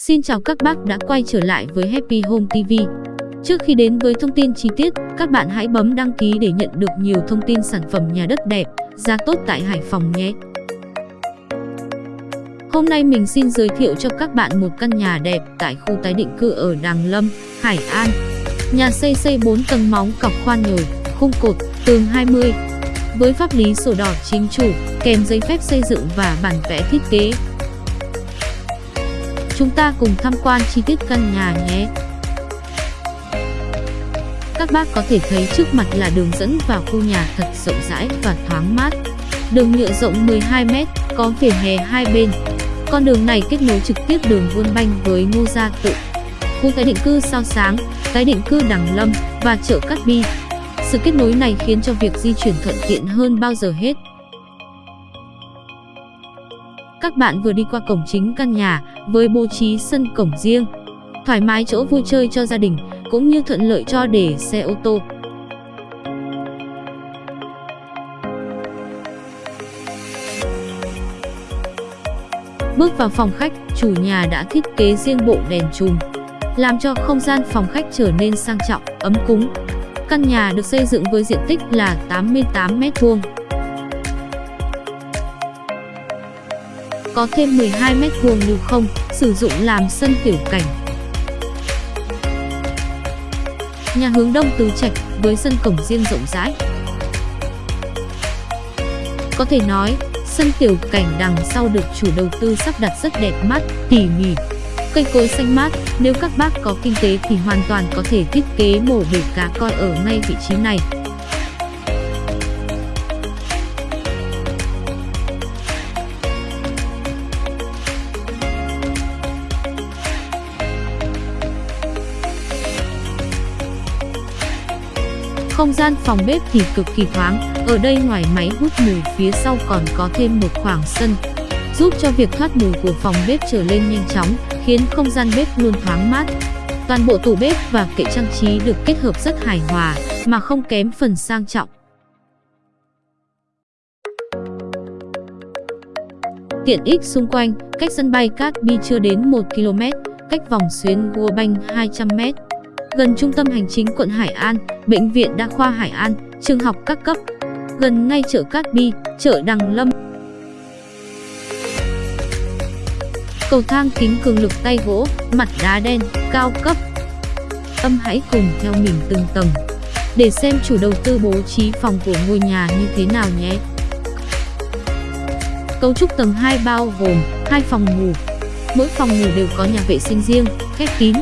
Xin chào các bác đã quay trở lại với Happy Home TV. Trước khi đến với thông tin chi tiết, các bạn hãy bấm đăng ký để nhận được nhiều thông tin sản phẩm nhà đất đẹp, giá tốt tại Hải Phòng nhé. Hôm nay mình xin giới thiệu cho các bạn một căn nhà đẹp tại khu tái định cư ở Đàng Lâm, Hải An. Nhà xây xây 4 tầng móng cọc khoan nhồi, khung cột, tường 20. Với pháp lý sổ đỏ chính chủ, kèm giấy phép xây dựng và bản vẽ thiết kế, Chúng ta cùng tham quan chi tiết căn nhà nhé. Các bác có thể thấy trước mặt là đường dẫn vào khu nhà thật rộng rãi và thoáng mát. Đường nhựa rộng 12m, có vỉa hè hai bên. Con đường này kết nối trực tiếp đường Vuông Banh với Ngô Gia Tự. Khu tái định cư Sao Sáng, tái định cư Đằng Lâm và chợ Cát Bi. Sự kết nối này khiến cho việc di chuyển thuận tiện hơn bao giờ hết. Các bạn vừa đi qua cổng chính căn nhà với bố trí sân cổng riêng, thoải mái chỗ vui chơi cho gia đình cũng như thuận lợi cho để xe ô tô. Bước vào phòng khách, chủ nhà đã thiết kế riêng bộ đèn chùm, làm cho không gian phòng khách trở nên sang trọng, ấm cúng. Căn nhà được xây dựng với diện tích là 88 m2, có thêm 12 mét vuông lưu không, sử dụng làm sân tiểu cảnh. Nhà hướng đông tứ trạch với sân cổng riêng rộng rãi. Có thể nói, sân tiểu cảnh đằng sau được chủ đầu tư sắp đặt rất đẹp mắt, tỉ mỉ. Cây cối xanh mát, nếu các bác có kinh tế thì hoàn toàn có thể thiết kế mổ bể cá coi ở ngay vị trí này. Không gian phòng bếp thì cực kỳ thoáng, ở đây ngoài máy hút mùi phía sau còn có thêm một khoảng sân, giúp cho việc thoát mùi của phòng bếp trở lên nhanh chóng, khiến không gian bếp luôn thoáng mát. Toàn bộ tủ bếp và kệ trang trí được kết hợp rất hài hòa, mà không kém phần sang trọng. Tiện ích xung quanh, cách sân bay Cát Bi chưa đến 1 km, cách vòng xuyến World Bank 200 m gần trung tâm hành chính quận Hải An, bệnh viện đa khoa Hải An, trường học các cấp, gần ngay chợ Cát Bi, chợ Đằng Lâm. Cầu thang kính cường lực tay gỗ, mặt đá đen, cao cấp. Tâm hãy cùng theo mình từng tầng để xem chủ đầu tư bố trí phòng của ngôi nhà như thế nào nhé. Cấu trúc tầng 2 bao gồm hai phòng ngủ. Mỗi phòng ngủ đều có nhà vệ sinh riêng, khép kín,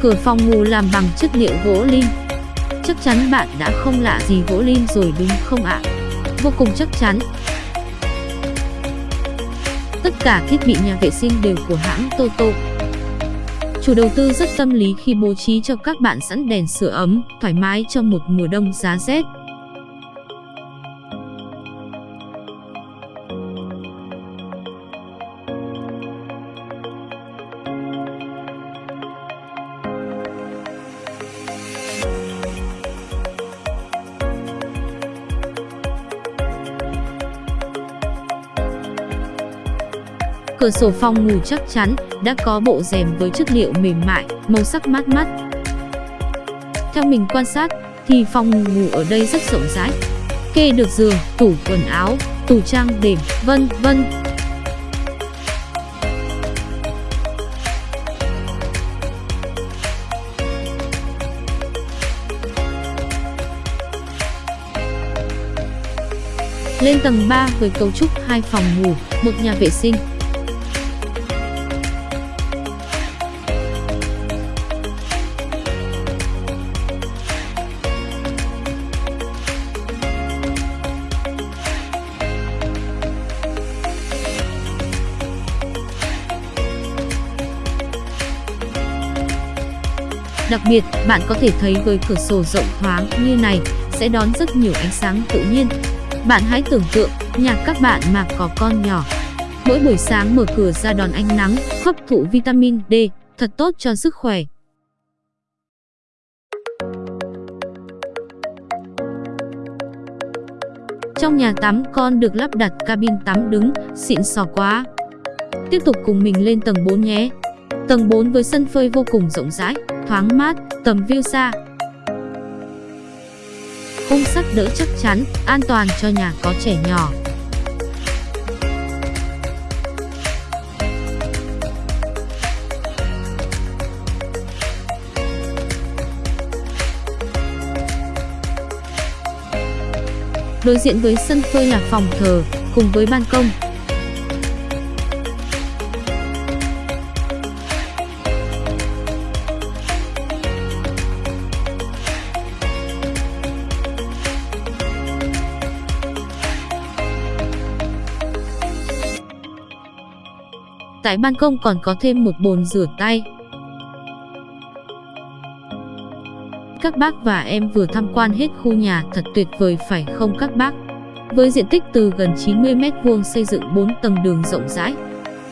Cửa phòng ngủ làm bằng chất liệu gỗ lim. Chắc chắn bạn đã không lạ gì gỗ lim rồi đúng không ạ? Vô cùng chắc chắn. Tất cả thiết bị nhà vệ sinh đều của hãng Toto. Chủ đầu tư rất tâm lý khi bố trí cho các bạn sẵn đèn sửa ấm, thoải mái trong một mùa đông giá rét. Cửa sổ phòng ngủ chắc chắn đã có bộ rèm với chất liệu mềm mại, màu sắc mát mắt. Theo mình quan sát thì phòng ngủ ở đây rất rộng rãi. Kê được giường, tủ quần áo, tủ trang điểm, vân vân. Lên tầng 3 với cấu trúc hai phòng ngủ, một nhà vệ sinh, Đặc biệt, bạn có thể thấy với cửa sổ rộng thoáng như này sẽ đón rất nhiều ánh sáng tự nhiên. Bạn hãy tưởng tượng nhà các bạn mà có con nhỏ. Mỗi buổi sáng mở cửa ra đón ánh nắng, hấp thụ vitamin D, thật tốt cho sức khỏe. Trong nhà tắm con được lắp đặt cabin tắm đứng, xịn sò quá. Tiếp tục cùng mình lên tầng 4 nhé. Tầng 4 với sân phơi vô cùng rộng rãi, thoáng mát, tầm view xa. Khung sắt đỡ chắc chắn, an toàn cho nhà có trẻ nhỏ. Đối diện với sân phơi là phòng thờ, cùng với ban công. Tại ban công còn có thêm một bồn rửa tay. Các bác và em vừa tham quan hết khu nhà thật tuyệt vời phải không các bác? Với diện tích từ gần 90 m2 xây dựng 4 tầng đường rộng rãi,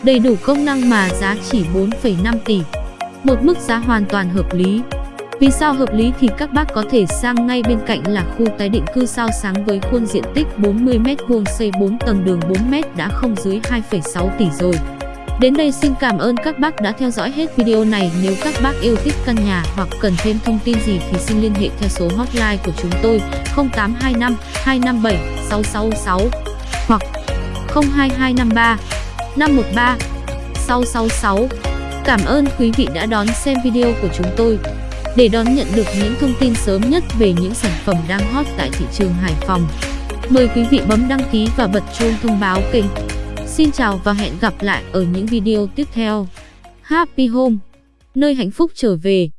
đầy đủ công năng mà giá chỉ 4,5 tỷ. Một mức giá hoàn toàn hợp lý. Vì sao hợp lý thì các bác có thể sang ngay bên cạnh là khu tái định cư sao sáng với khuôn diện tích 40 m2 xây 4 tầng đường 4 m đã không dưới 2,6 tỷ rồi. Đến đây xin cảm ơn các bác đã theo dõi hết video này. Nếu các bác yêu thích căn nhà hoặc cần thêm thông tin gì thì xin liên hệ theo số hotline của chúng tôi 0825 257 666 hoặc 02253 513 666. Cảm ơn quý vị đã đón xem video của chúng tôi. Để đón nhận được những thông tin sớm nhất về những sản phẩm đang hot tại thị trường Hải Phòng, mời quý vị bấm đăng ký và bật chuông thông báo kênh. Xin chào và hẹn gặp lại ở những video tiếp theo. Happy Home, nơi hạnh phúc trở về.